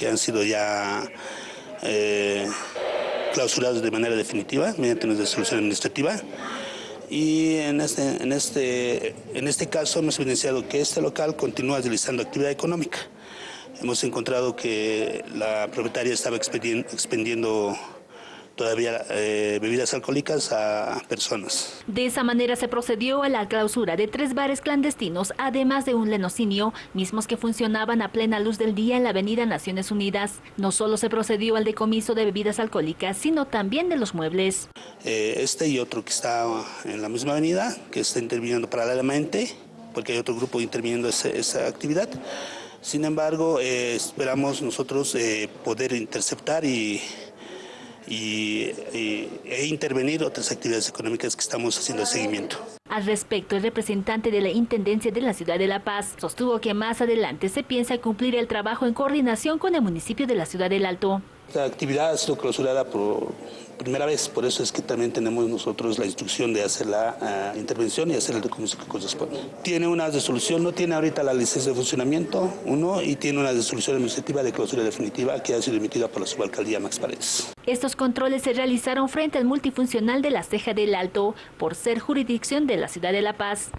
que han sido ya eh, clausurados de manera definitiva mediante una resolución administrativa. Y en este, en, este, en este caso hemos evidenciado que este local continúa realizando actividad económica. Hemos encontrado que la propietaria estaba expendiendo todavía eh, bebidas alcohólicas a personas. De esa manera se procedió a la clausura de tres bares clandestinos, además de un lenocinio, mismos que funcionaban a plena luz del día en la avenida Naciones Unidas. No solo se procedió al decomiso de bebidas alcohólicas, sino también de los muebles. Eh, este y otro que está en la misma avenida, que está interviniendo paralelamente, porque hay otro grupo interviniendo esa, esa actividad. Sin embargo, eh, esperamos nosotros poder interceptar y y, e intervenir otras actividades económicas que estamos haciendo seguimiento. Al respecto, el representante de la Intendencia de la Ciudad de La Paz sostuvo que más adelante se piensa cumplir el trabajo en coordinación con el municipio de la Ciudad del Alto. La actividad ha sido clausurada por primera vez, por eso es que también tenemos nosotros la instrucción de hacer la uh, intervención y hacer el documento que corresponde. Tiene una resolución, no tiene ahorita la licencia de funcionamiento, uno, y tiene una resolución administrativa de clausura definitiva que ha sido emitida por la subalcaldía Max Paredes. Estos controles se realizaron frente al multifuncional de la Ceja del Alto, por ser jurisdicción de la ciudad de La Paz.